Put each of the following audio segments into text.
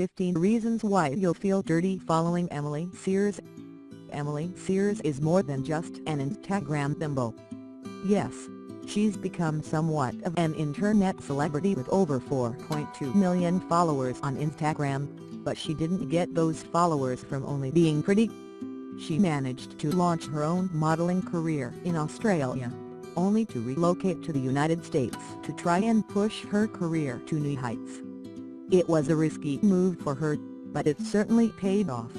15 Reasons Why You'll Feel Dirty Following Emily Sears Emily Sears is more than just an Instagram bimbo. Yes, she's become somewhat of an internet celebrity with over 4.2 million followers on Instagram, but she didn't get those followers from only being pretty. She managed to launch her own modeling career in Australia, only to relocate to the United States to try and push her career to new heights. It was a risky move for her, but it certainly paid off.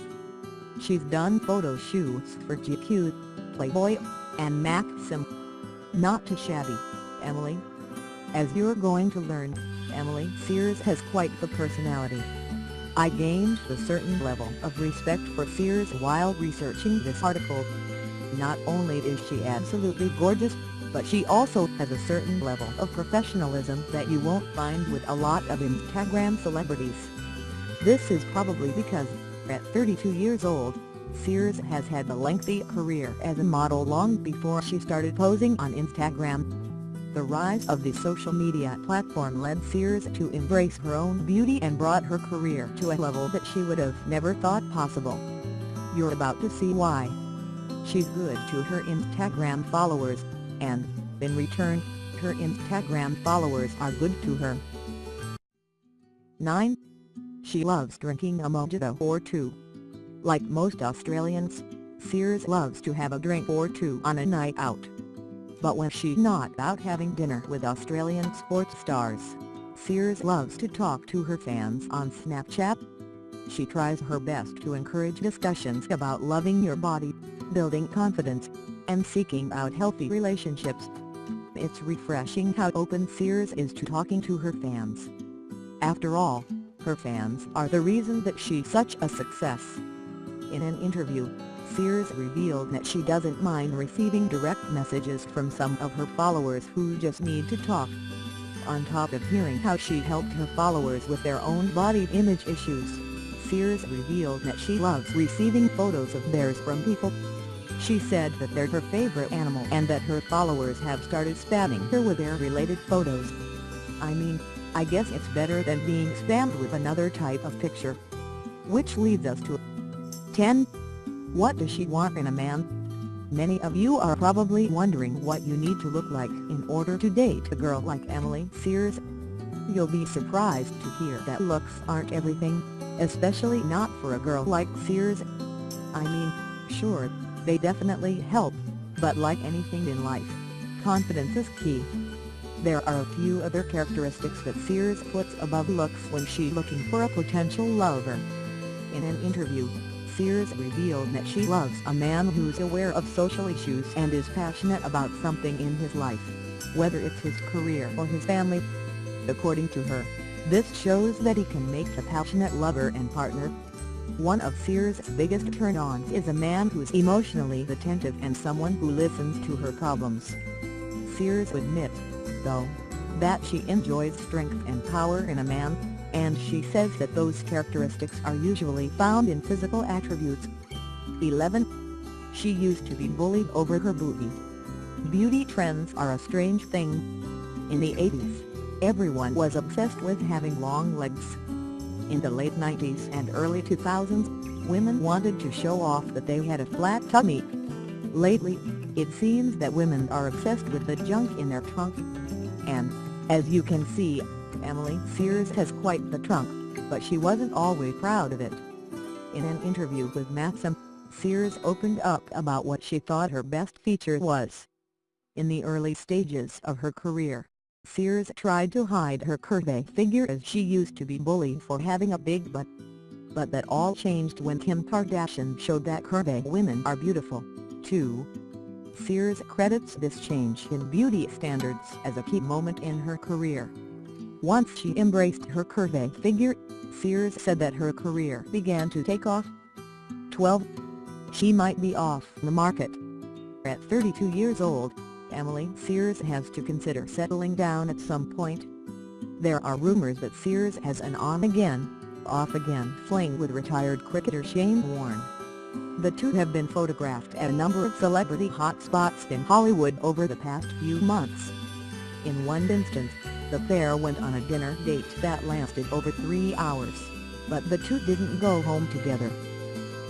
She's done photo shoots for GQ, Playboy, and Maxim. Not too shabby, Emily. As you're going to learn, Emily Sears has quite the personality. I gained a certain level of respect for Sears while researching this article. Not only is she absolutely gorgeous, but she also has a certain level of professionalism that you won't find with a lot of Instagram celebrities. This is probably because, at 32 years old, Sears has had a lengthy career as a model long before she started posing on Instagram. The rise of the social media platform led Sears to embrace her own beauty and brought her career to a level that she would have never thought possible. You're about to see why. She's good to her Instagram followers, and, in return, her Instagram followers are good to her. 9. She loves drinking a mojito or two. Like most Australians, Sears loves to have a drink or two on a night out. But when she's not out having dinner with Australian sports stars, Sears loves to talk to her fans on Snapchat. She tries her best to encourage discussions about loving your body, building confidence, and seeking out healthy relationships. It's refreshing how open Sears is to talking to her fans. After all, her fans are the reason that she's such a success. In an interview, Sears revealed that she doesn't mind receiving direct messages from some of her followers who just need to talk. On top of hearing how she helped her followers with their own body image issues, Sears revealed that she loves receiving photos of theirs from people she said that they're her favorite animal and that her followers have started spamming her with their related photos. I mean, I guess it's better than being spammed with another type of picture. Which leads us to 10. What does she want in a man? Many of you are probably wondering what you need to look like in order to date a girl like Emily Sears. You'll be surprised to hear that looks aren't everything, especially not for a girl like Sears. I mean, sure, they definitely help, but like anything in life, confidence is key. There are a few other characteristics that Sears puts above looks when she's looking for a potential lover. In an interview, Sears revealed that she loves a man who's aware of social issues and is passionate about something in his life, whether it's his career or his family. According to her, this shows that he can make a passionate lover and partner, one of Sears' biggest turn-ons is a man who's emotionally attentive and someone who listens to her problems. Sears admits, though, that she enjoys strength and power in a man, and she says that those characteristics are usually found in physical attributes. 11. She used to be bullied over her booty. Beauty trends are a strange thing. In the 80s, everyone was obsessed with having long legs. In the late 90s and early 2000s, women wanted to show off that they had a flat tummy. Lately, it seems that women are obsessed with the junk in their trunk. And, as you can see, Emily Sears has quite the trunk, but she wasn't always proud of it. In an interview with Maxim, Sears opened up about what she thought her best feature was. In the early stages of her career, Sears tried to hide her curvy figure as she used to be bullied for having a big butt. But that all changed when Kim Kardashian showed that curvy women are beautiful, too. Sears credits this change in beauty standards as a key moment in her career. Once she embraced her curvy figure, Sears said that her career began to take off. 12. She might be off the market. At 32 years old, Emily Sears has to consider settling down at some point. There are rumors that Sears has an on-again, off-again fling with retired cricketer Shane Warne. The two have been photographed at a number of celebrity hotspots in Hollywood over the past few months. In one instance, the pair went on a dinner date that lasted over three hours. but the two didn't go home together.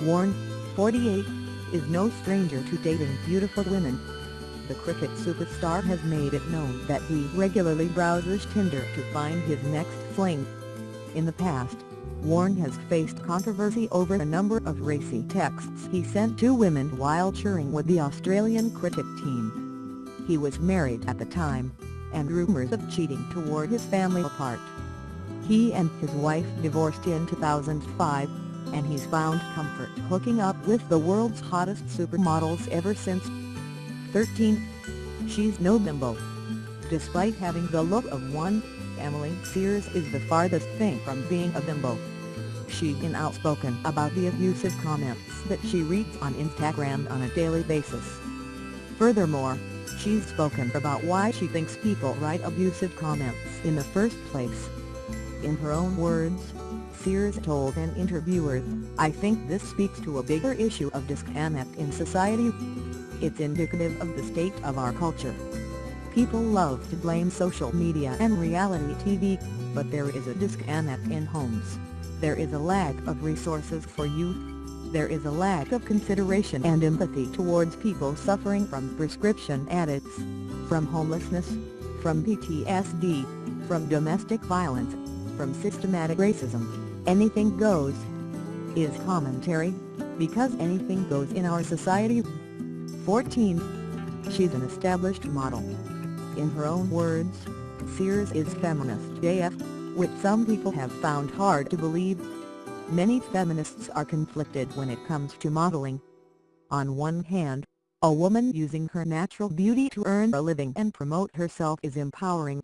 Warne, 48, is no stranger to dating beautiful women. The cricket superstar has made it known that he regularly browses Tinder to find his next fling. In the past, Warne has faced controversy over a number of racy texts he sent to women while cheering with the Australian cricket team. He was married at the time, and rumors of cheating tore his family apart. He and his wife divorced in 2005, and he's found comfort hooking up with the world's hottest supermodels ever since. 13. She's no bimbo. Despite having the look of one, Emily Sears is the farthest thing from being a bimbo. She's been outspoken about the abusive comments that she reads on Instagram on a daily basis. Furthermore, she's spoken about why she thinks people write abusive comments in the first place. In her own words, Sears told an interviewer, I think this speaks to a bigger issue of disconnect in society. It's indicative of the state of our culture. People love to blame social media and reality TV, but there is a disconnect in homes. There is a lack of resources for youth. There is a lack of consideration and empathy towards people suffering from prescription addicts, from homelessness, from PTSD, from domestic violence, from systematic racism. Anything goes is commentary, because anything goes in our society. 14. She's an established model. In her own words, Sears is feminist AF, which some people have found hard to believe. Many feminists are conflicted when it comes to modeling. On one hand, a woman using her natural beauty to earn a living and promote herself is empowering.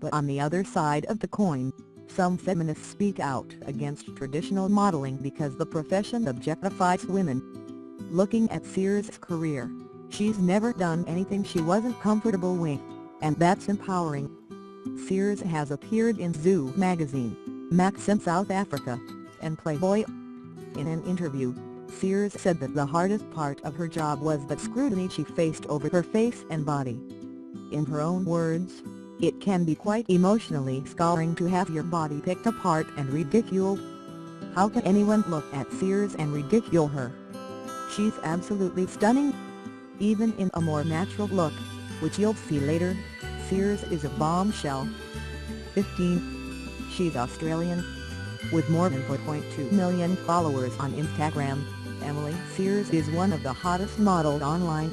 But on the other side of the coin, some feminists speak out against traditional modeling because the profession objectifies women. Looking at Sears' career, she's never done anything she wasn't comfortable with, and that's empowering. Sears has appeared in Zoo magazine, Maxim South Africa, and Playboy. In an interview, Sears said that the hardest part of her job was the scrutiny she faced over her face and body. In her own words, it can be quite emotionally scarring to have your body picked apart and ridiculed. How can anyone look at Sears and ridicule her? She's absolutely stunning. Even in a more natural look, which you'll see later, Sears is a bombshell. 15. She's Australian. With more than 4.2 million followers on Instagram, Emily Sears is one of the hottest models online.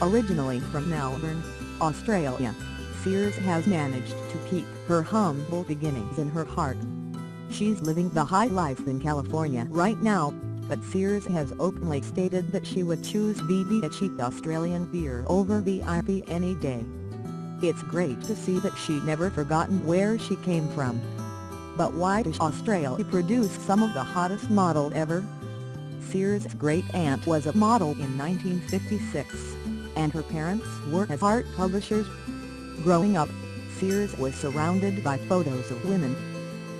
Originally from Melbourne, Australia. Sears has managed to keep her humble beginnings in her heart. She's living the high life in California right now, but Sears has openly stated that she would choose VB a cheap Australian beer over VIP any day. It's great to see that she never forgotten where she came from. But why does Australia produce some of the hottest models ever? Sears' great-aunt was a model in 1956, and her parents were as art publishers. Growing up, Sears was surrounded by photos of women.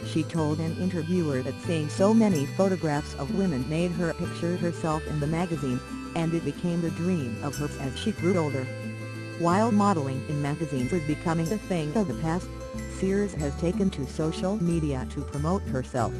She told an interviewer that seeing so many photographs of women made her picture herself in the magazine, and it became the dream of hers as she grew older. While modeling in magazines was becoming a thing of the past, Sears has taken to social media to promote herself.